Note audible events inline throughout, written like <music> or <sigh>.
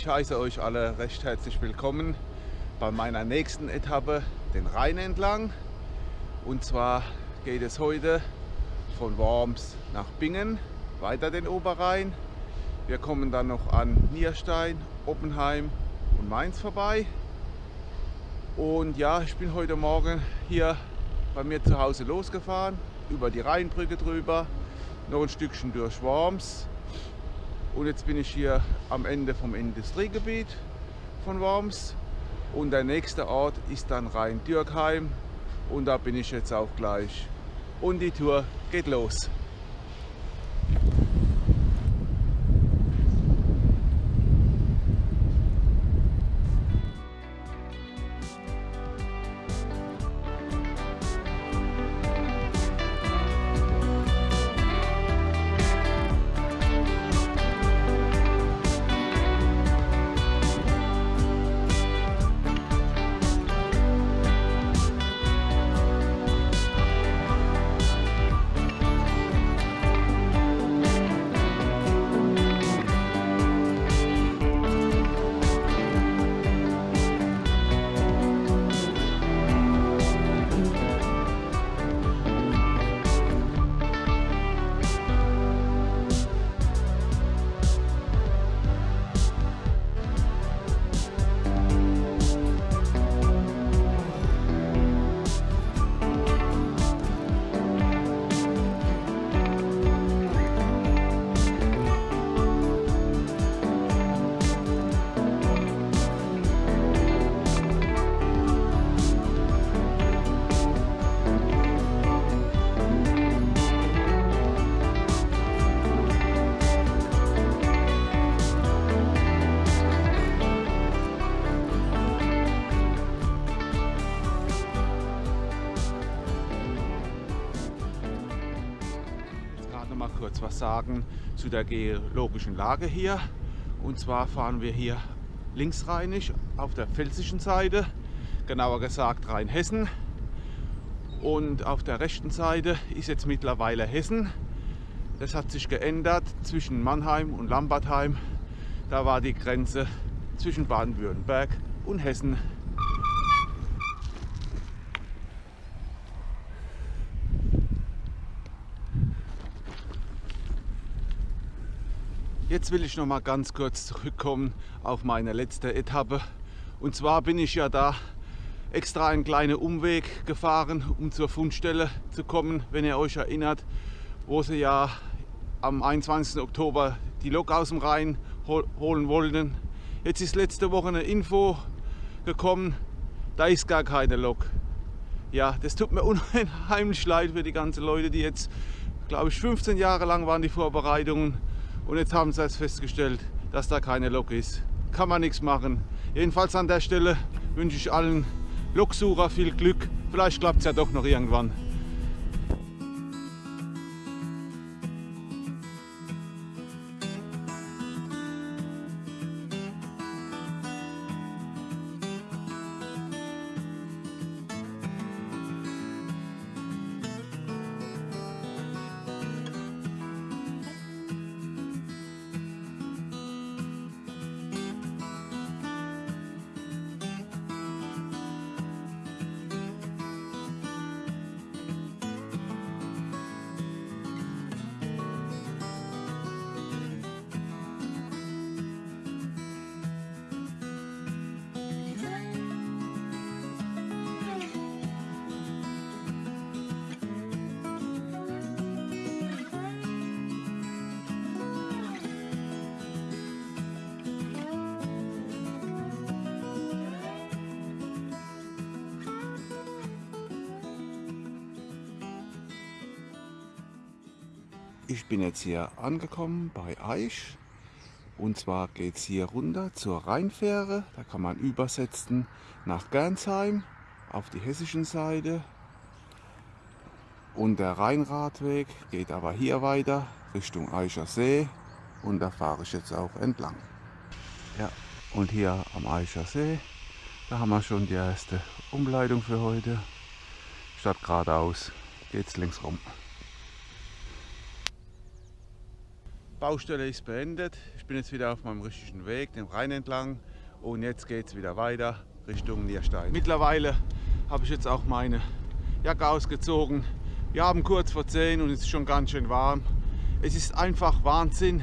Ich heiße euch alle recht herzlich willkommen bei meiner nächsten Etappe, den Rhein entlang. Und zwar geht es heute von Worms nach Bingen, weiter den Oberrhein. Wir kommen dann noch an Nierstein, Oppenheim und Mainz vorbei. Und ja, ich bin heute Morgen hier bei mir zu Hause losgefahren, über die Rheinbrücke drüber, noch ein Stückchen durch Worms und jetzt bin ich hier am Ende vom Industriegebiet von Worms und der nächste Ort ist dann Rhein-Dürkheim und da bin ich jetzt auch gleich. Und die Tour geht los. Sagen zu der geologischen Lage hier. Und zwar fahren wir hier linksrheinisch auf der pfälzischen Seite, genauer gesagt Rheinhessen. Und auf der rechten Seite ist jetzt mittlerweile Hessen. Das hat sich geändert zwischen Mannheim und Lambertheim. Da war die Grenze zwischen Baden-Württemberg und Hessen Jetzt will ich noch mal ganz kurz zurückkommen auf meine letzte Etappe. Und zwar bin ich ja da extra einen kleinen Umweg gefahren, um zur Fundstelle zu kommen, wenn ihr euch erinnert, wo sie ja am 21. Oktober die Lok aus dem Rhein holen wollten. Jetzt ist letzte Woche eine Info gekommen, da ist gar keine Lok. Ja, das tut mir <laughs> unheimlich leid für die ganzen Leute, die jetzt, glaube ich, 15 Jahre lang waren die Vorbereitungen und jetzt haben sie es festgestellt, dass da keine Lok ist. Kann man nichts machen. Jedenfalls an der Stelle wünsche ich allen Loksucher viel Glück. Vielleicht klappt es ja doch noch irgendwann. Ich bin jetzt hier angekommen bei Eich und zwar geht es hier runter zur Rheinfähre. Da kann man übersetzen nach Gernsheim auf die hessischen Seite. Und der Rheinradweg geht aber hier weiter Richtung Eicher See und da fahre ich jetzt auch entlang. Ja, und hier am Eicher See, da haben wir schon die erste Umleitung für heute. Statt geradeaus geht es links rum. Baustelle ist beendet. Ich bin jetzt wieder auf meinem richtigen Weg, den Rhein entlang. Und jetzt geht es wieder weiter Richtung Nierstein. Mittlerweile habe ich jetzt auch meine Jacke ausgezogen. Wir haben kurz vor 10 und es ist schon ganz schön warm. Es ist einfach Wahnsinn.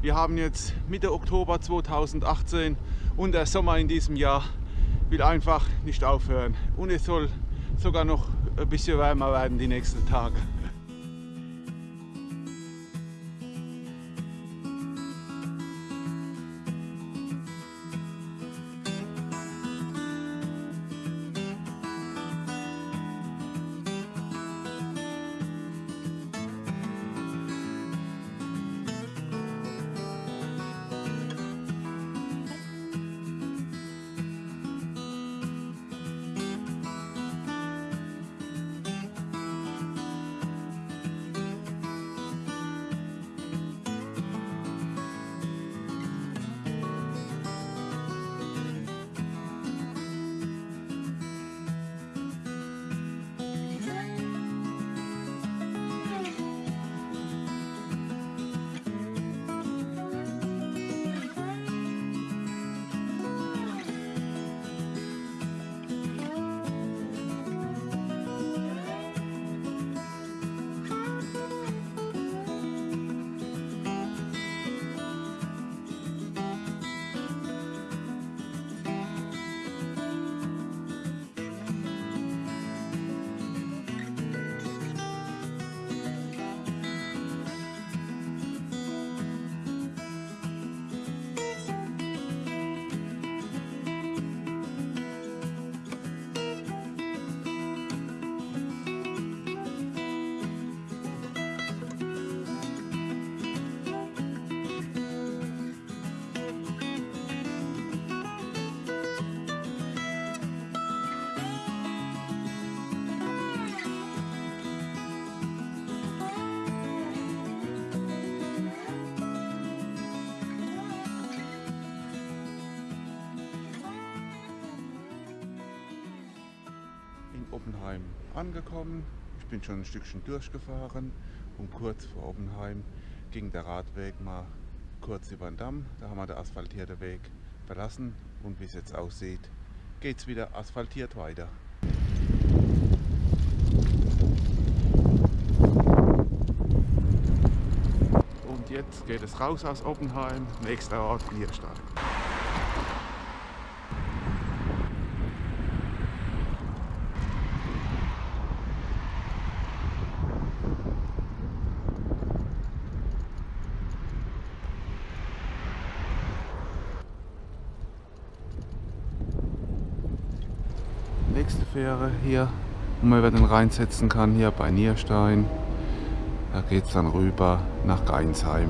Wir haben jetzt Mitte Oktober 2018 und der Sommer in diesem Jahr will einfach nicht aufhören. Und es soll sogar noch ein bisschen wärmer werden die nächsten Tage. Angekommen. Ich bin schon ein Stückchen durchgefahren und kurz vor Oppenheim ging der Radweg mal kurz über den Damm. Da haben wir den asphaltierten Weg verlassen und wie es jetzt aussieht, geht es wieder asphaltiert weiter. Und jetzt geht es raus aus Oppenheim, nächster Ort Nierstein. nächste Fähre hier, wo man über den Rhein setzen kann, hier bei Nierstein. Da geht es dann rüber nach Geinsheim.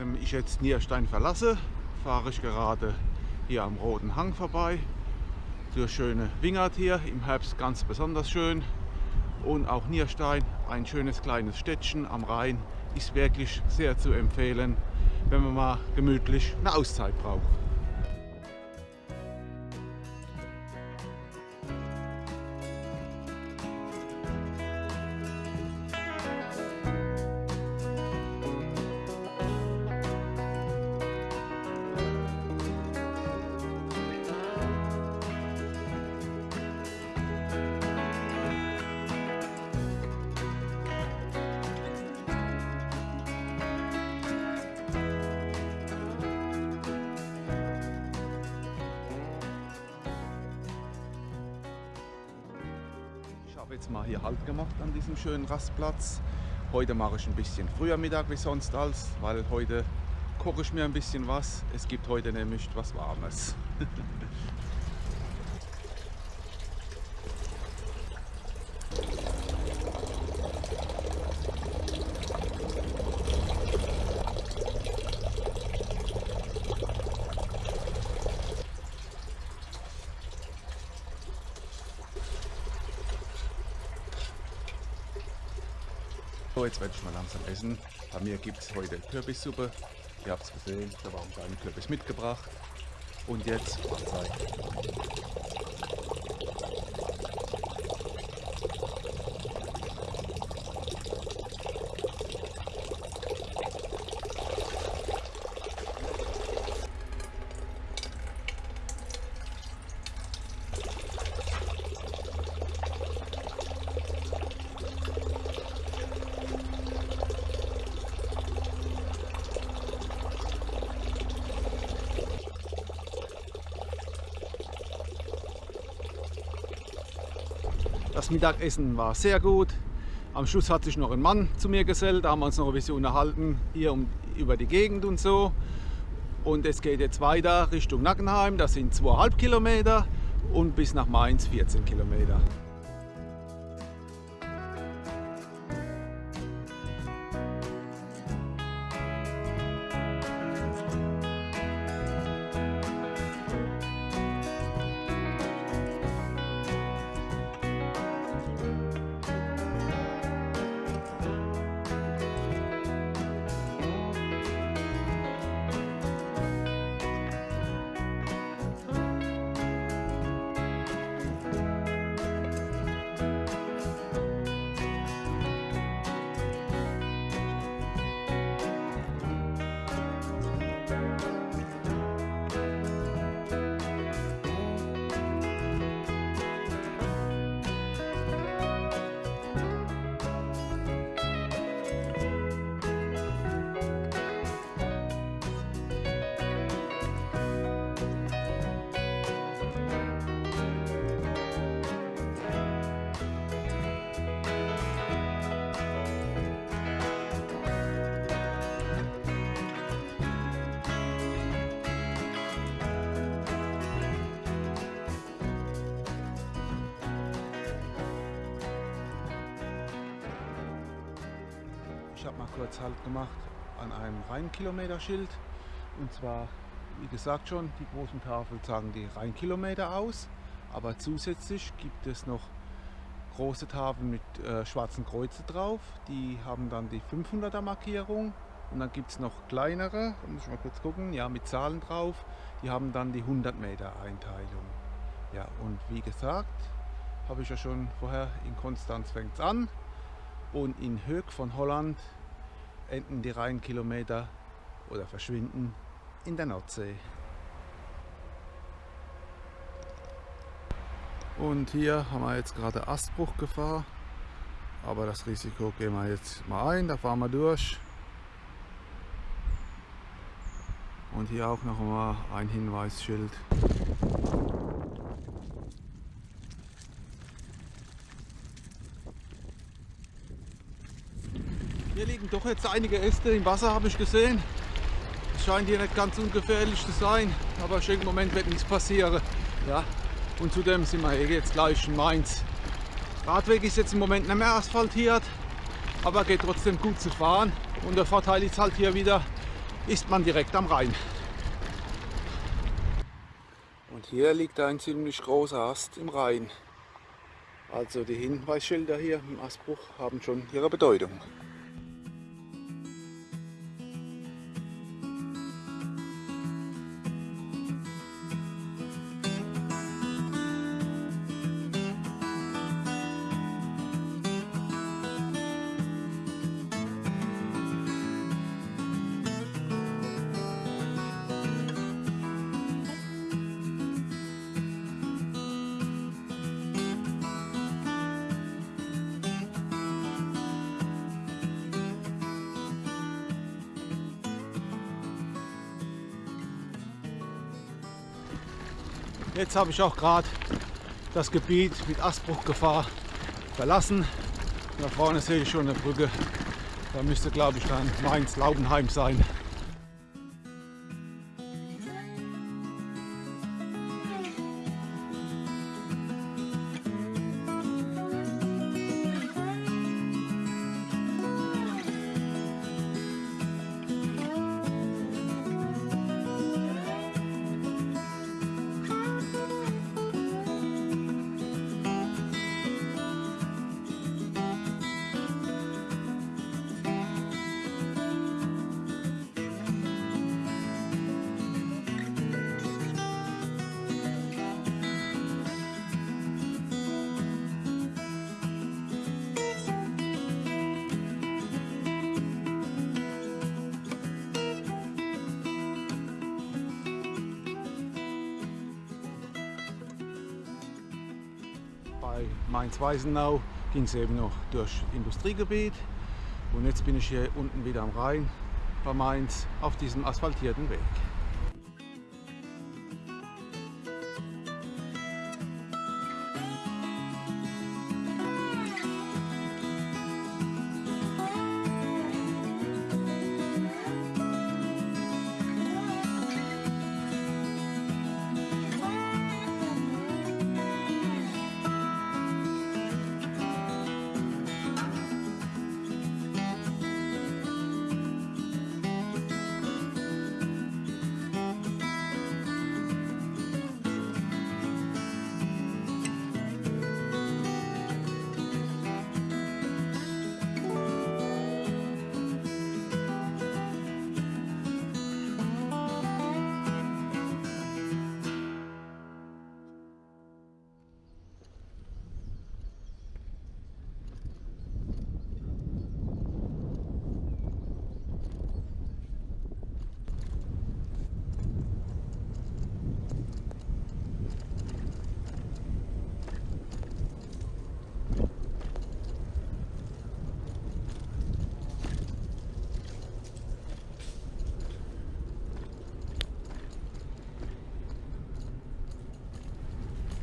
Während ich jetzt Nierstein verlasse, fahre ich gerade hier am Roten Hang vorbei. Durch schöne Wingert hier, im Herbst ganz besonders schön. und auch Nierstein, ein schönes kleines Städtchen am Rhein, ist wirklich sehr zu empfehlen, wenn man mal gemütlich eine Auszeit braucht. Habe jetzt mal hier Halt gemacht an diesem schönen Rastplatz. Heute mache ich ein bisschen früher Mittag wie sonst als, weil heute koche ich mir ein bisschen was. Es gibt heute nämlich was Warmes. <laughs> werde ich mal langsam essen. Bei mir gibt es heute Kürbissuppe. Ihr habt es gesehen, da war ein kleiner Kürbis mitgebracht. Und jetzt Mahlzeit. Das Mittagessen war sehr gut. Am Schluss hat sich noch ein Mann zu mir gesellt, da haben wir uns noch ein bisschen unterhalten, hier um, über die Gegend und so. Und es geht jetzt weiter Richtung Nackenheim, das sind 2,5 Kilometer und bis nach Mainz 14 Kilometer. Ich habe mal kurz Halt gemacht an einem Rheinkilometerschild. Und zwar, wie gesagt schon, die großen Tafeln sagen die Rheinkilometer aus. Aber zusätzlich gibt es noch große Tafeln mit äh, schwarzen Kreuze drauf. Die haben dann die 500er Markierung. Und dann gibt es noch kleinere, da muss ich mal kurz gucken, ja, mit Zahlen drauf. Die haben dann die 100 Meter Einteilung. Ja, und wie gesagt, habe ich ja schon vorher in Konstanz fängt es an und in Höck von Holland enden die Rheinkilometer oder verschwinden in der Nordsee. Und hier haben wir jetzt gerade Astbruchgefahr, aber das Risiko gehen wir jetzt mal ein, da fahren wir durch. Und hier auch noch mal ein Hinweisschild. Hier doch jetzt einige Äste im Wasser, habe ich gesehen. Es scheint hier nicht ganz ungefährlich zu sein, aber ich denke, im Moment wird nichts passieren. Ja. Und zudem sind wir jetzt gleich in Mainz. Radweg ist jetzt im Moment nicht mehr asphaltiert, aber geht trotzdem gut zu fahren. Und der Vorteil ist halt hier wieder, ist man direkt am Rhein. Und hier liegt ein ziemlich großer Ast im Rhein. Also die Hinweisschilder hier im Asbruch haben schon ihre Bedeutung. Jetzt habe ich auch gerade das Gebiet mit Asbruchgefahr verlassen. Da vorne sehe ich schon eine Brücke. Da müsste, glaube ich, dann Mainz-Laubenheim sein. Bei Mainz-Weisenau ging es eben noch durch Industriegebiet und jetzt bin ich hier unten wieder am Rhein bei Mainz auf diesem asphaltierten Weg.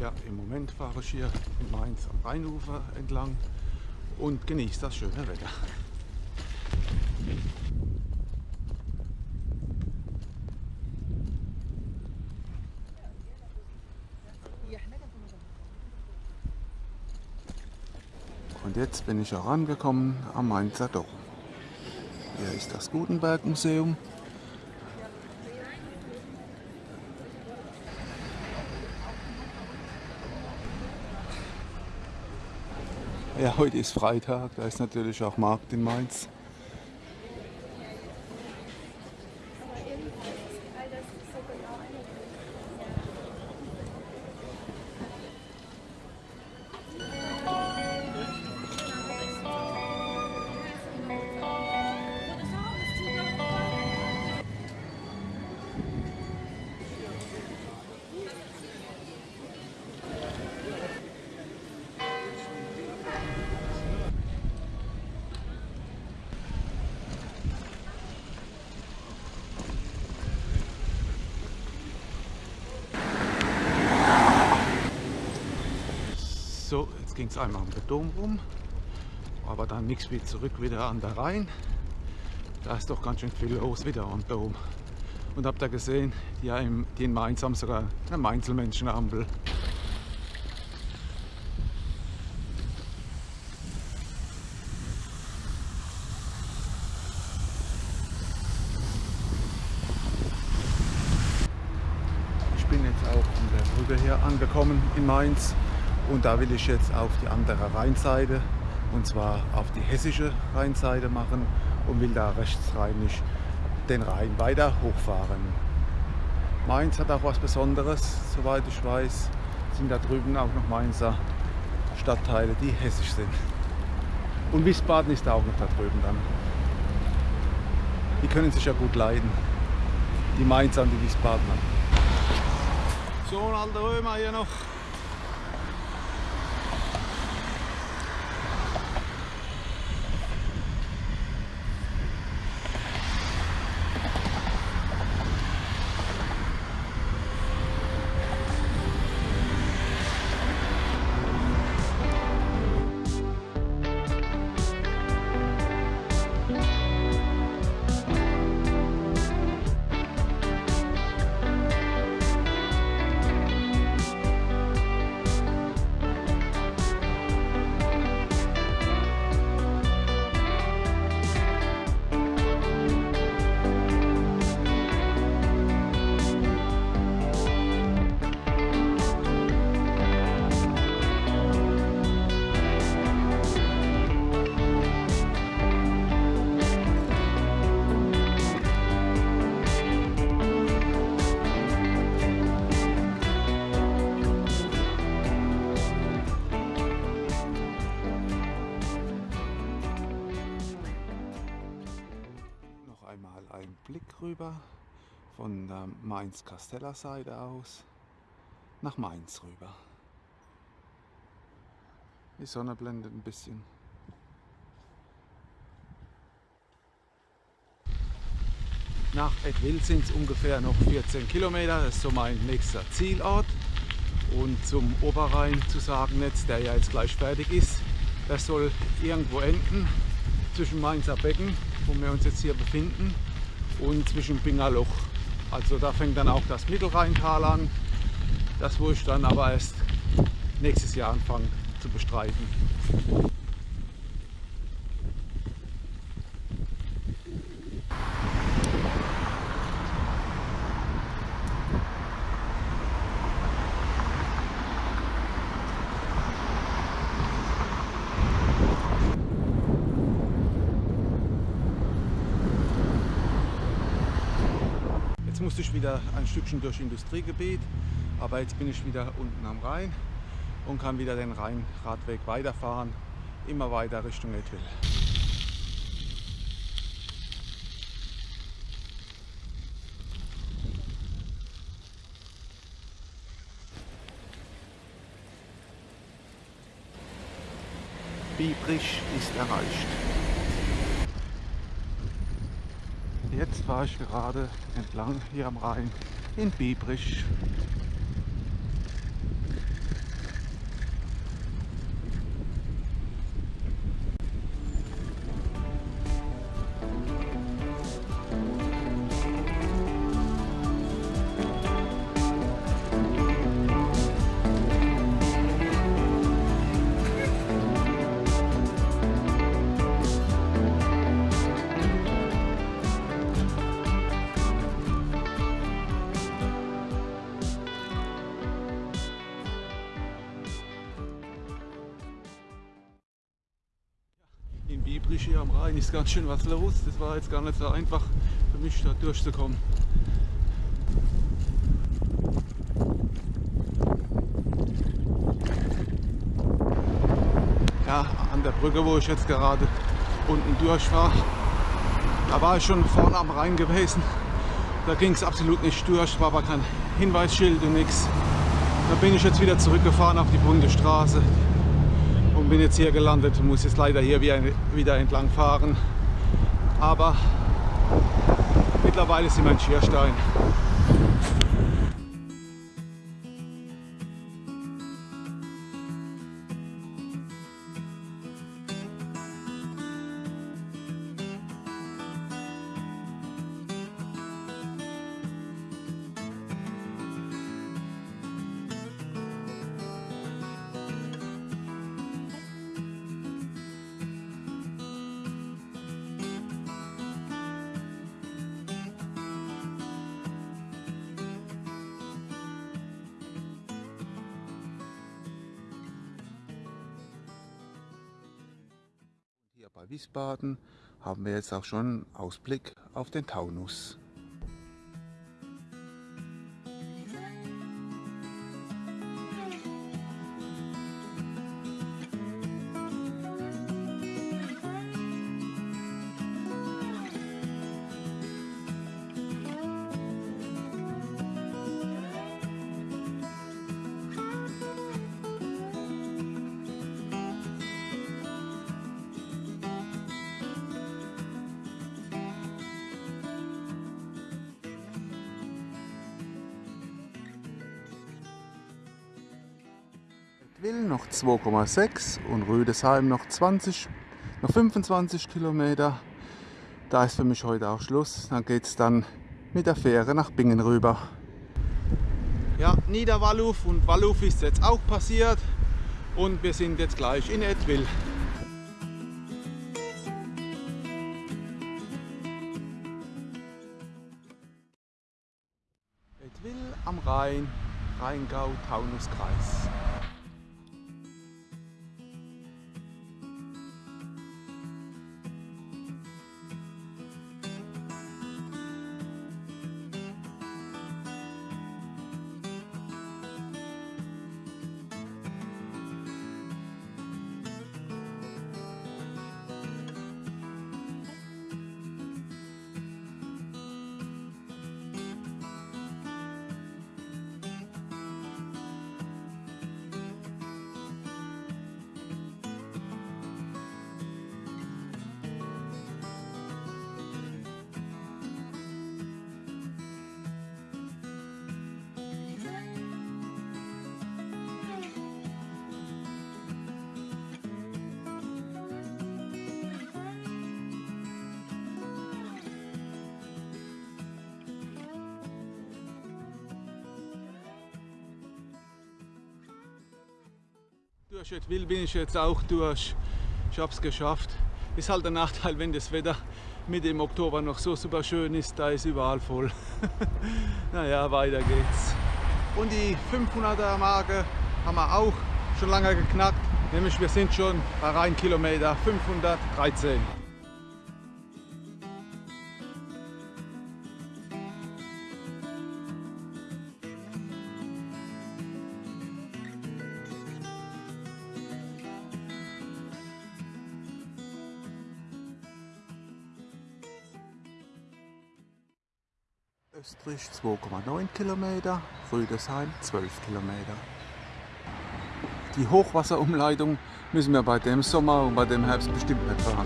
Ja, im Moment fahre ich hier in Mainz am Rheinufer entlang und genieße das schöne Wetter. Und jetzt bin ich auch angekommen am Mainzer Dom. Hier ist das Gutenberg Museum. Ja, heute ist Freitag, da ist natürlich auch Markt in Mainz. Es einmal um den Dom rum, aber dann nichts wie zurück wieder an der Rhein. Da ist doch ganz schön viel los wieder am Dom. Und habt ihr gesehen, die, im, die in Mainz haben sogar eine Mainzelmenschenampel. Ich bin jetzt auch an der Brücke hier angekommen in Mainz Und da will ich jetzt auf die andere Rheinseite, und zwar auf die hessische Rheinseite machen und will da rechtsrheinisch den Rhein weiter hochfahren. Mainz hat auch was Besonderes, soweit ich weiß, sind da drüben auch noch Mainzer Stadtteile, die hessisch sind. Und Wiesbaden ist auch noch da drüben dann. Die können sich ja gut leiden. Die Mainzer und die Wiesbadener. So ein alter Römer hier noch. Von der Mainz-Kasteller Seite aus, nach Mainz rüber. Die Sonne blendet ein bisschen. Nach Edwil sind es ungefähr noch 14 Kilometer, das ist so mein nächster Zielort. Und zum Oberrhein zu sagen jetzt, der ja jetzt gleich fertig ist, das soll irgendwo enden zwischen Mainzer Becken, wo wir uns jetzt hier befinden, und zwischen Bingerloch. Also da fängt dann auch das Mittelrheintal an, das wo ich dann aber erst nächstes Jahr anfange zu bestreiten. musste ich wieder ein Stückchen durch Industriegebiet, aber jetzt bin ich wieder unten am Rhein und kann wieder den Rheinradweg weiterfahren, immer weiter Richtung Edwil. Biebrich ist erreicht. Jetzt fahre ich gerade entlang hier am Rhein in Biebrich. Ist ganz schön was los. Das war jetzt gar nicht so einfach für mich da durchzukommen. Ja, an der Brücke, wo ich jetzt gerade unten durch war, da war ich schon vorne am Rhein gewesen. Da ging es absolut nicht durch, war aber kein Hinweisschild und nichts. Da bin ich jetzt wieder zurückgefahren auf die Bundesstraße und bin jetzt hier gelandet und muss jetzt leider hier wieder entlang fahren. Aber mittlerweile sind wir in Schierstein. Wiesbaden haben wir jetzt auch schon Ausblick auf den Taunus. Will noch 2,6 und Rüdesheim noch 20, noch 25 Kilometer. Da ist für mich heute auch Schluss. Dann geht es dann mit der Fähre nach Bingen rüber. Ja, Niederwalluf und Walluf ist jetzt auch passiert und wir sind jetzt gleich in Edwil. Edwil am Rhein, Rheingau-Taunus-Kreis. Durch Will bin ich jetzt auch durch. Ich habe es geschafft. Ist halt der Nachteil, wenn das Wetter mit dem Oktober noch so super schön ist, da ist überall voll. <laughs> naja, weiter geht's. Und die 500er Marke haben wir auch schon lange geknackt. Nämlich wir sind schon bei Rheinkilometer 513. 2,9 Kilometer, Rüdesheim 12 Kilometer. Die Hochwasserumleitung müssen wir bei dem Sommer und bei dem Herbst bestimmt nicht fahren.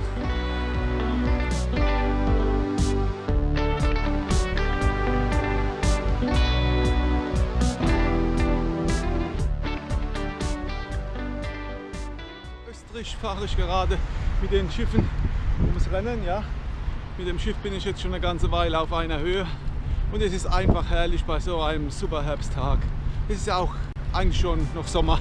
Österreich fahre ich gerade mit den Schiffen ums Rennen. Ja. Mit dem Schiff bin ich jetzt schon eine ganze Weile auf einer Höhe. Und es ist einfach herrlich bei so einem super Herbsttag. Es ist ja auch eigentlich schon noch Sommer.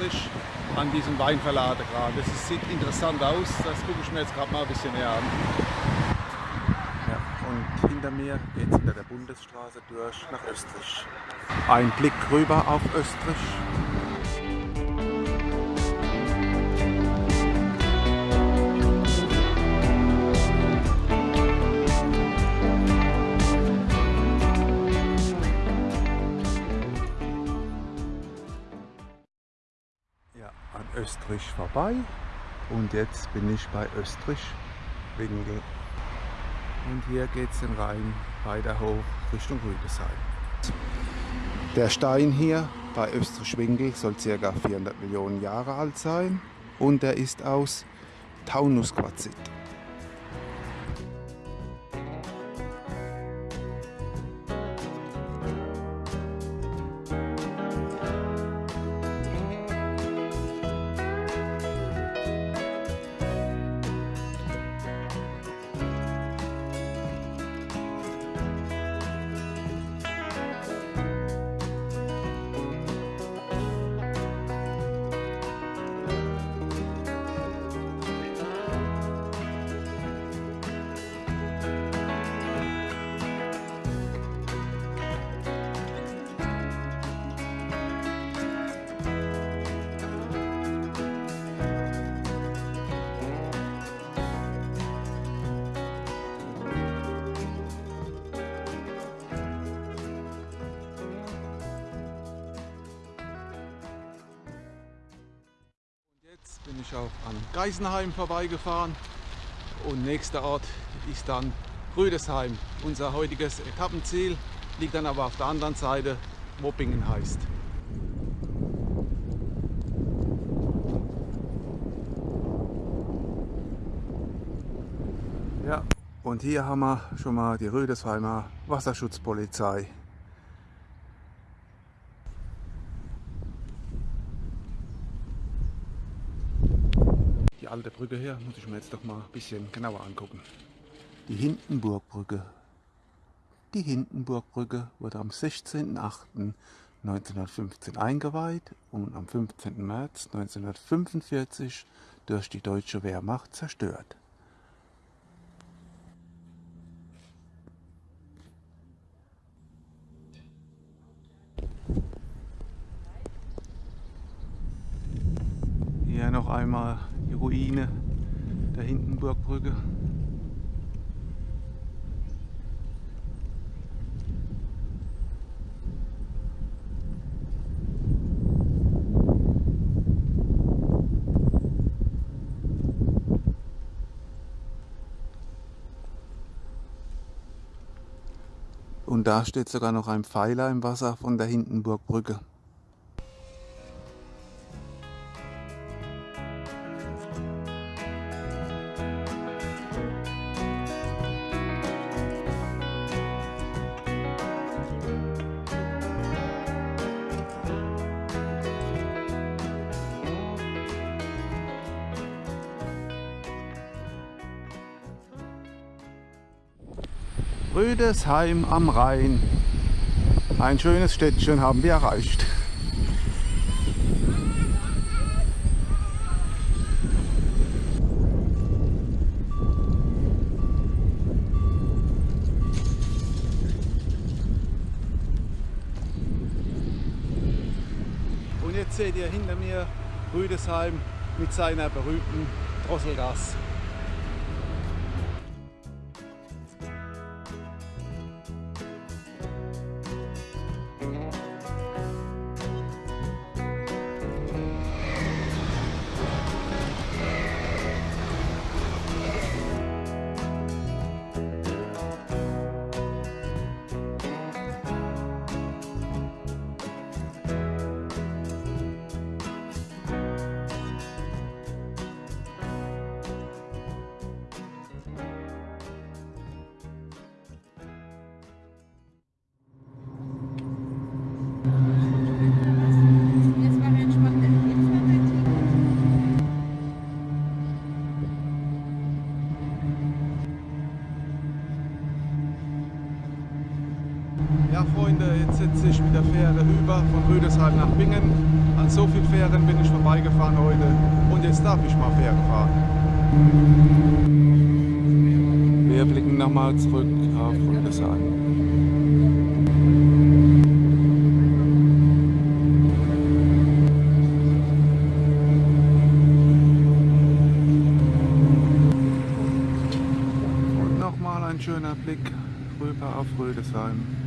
Österreich an diesem Weinverlader gerade. Das sieht interessant aus, das gucke ich mir jetzt gerade mal ein bisschen näher an. Ja, und hinter mir geht es unter der Bundesstraße durch nach Österreich. Ein Blick rüber auf Österreich. Vorbei und jetzt bin ich bei Österreich Winkel. Und hier geht es den Rhein weiter hoch Richtung Rüdesheim. Der Stein hier bei Österreich Winkel soll ca. 400 Millionen Jahre alt sein und er ist aus Taunusquarzit. Ich auch an Geisenheim vorbeigefahren und nächster Ort ist dann Rüdesheim. Unser heutiges Etappenziel liegt dann aber auf der anderen Seite, wo Bingen heißt. Ja, und hier haben wir schon mal die Rüdesheimer Wasserschutzpolizei. Die alte Brücke hier muss ich mir jetzt doch mal ein bisschen genauer angucken. Die Hindenburgbrücke. Die Hindenburgbrücke wurde am 16.08.1915 eingeweiht und am 15. März 1945 durch die deutsche Wehrmacht zerstört. Hier noch einmal die Ruine der Hindenburgbrücke. Und da steht sogar noch ein Pfeiler im Wasser von der Hindenburgbrücke. Rüdesheim am Rhein. Ein schönes Städtchen haben wir erreicht. Und jetzt seht ihr hinter mir Rüdesheim mit seiner berühmten Drosselgasse. Blick rüber auf Rüdesheim.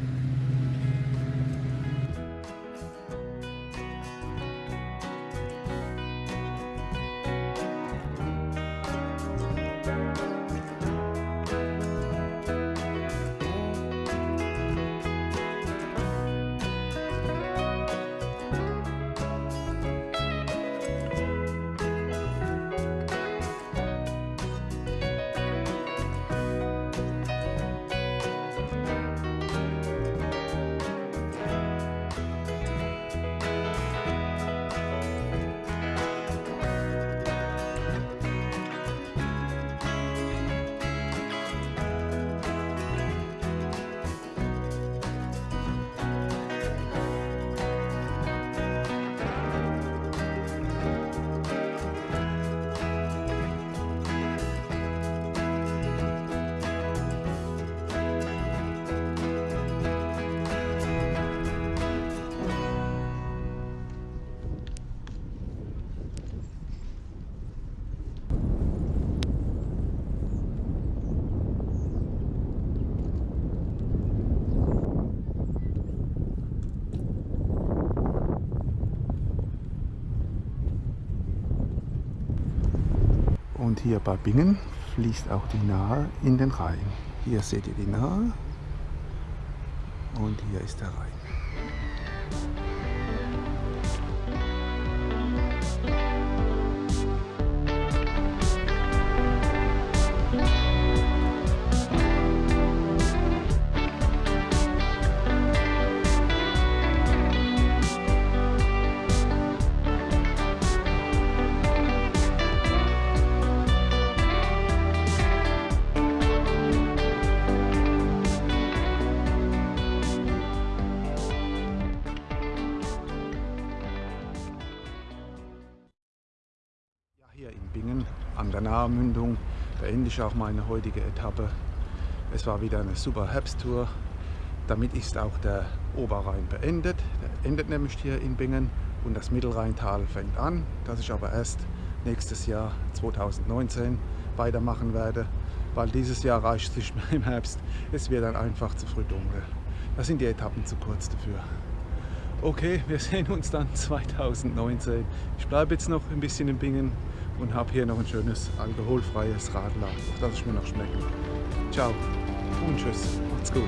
Hier bei Bingen fließt auch die Nahe in den Rhein. Hier seht ihr die Nahe und hier ist der Rhein. Ich auch meine heutige Etappe. Es war wieder eine super Herbsttour. Damit ist auch der Oberrhein beendet. Der endet nämlich hier in Bingen und das Mittelrheintal fängt an, das ich aber erst nächstes Jahr 2019 weitermachen werde, weil dieses Jahr reicht es nicht mehr im Herbst. Es wird dann einfach zu früh dunkel. Da sind die Etappen zu kurz dafür. Okay, wir sehen uns dann <laughs> 2019. Ich bleibe jetzt noch ein bisschen in Bingen und habe hier noch ein schönes alkoholfreies Radler, das ich mir noch schmecke. Ciao und tschüss, macht's gut.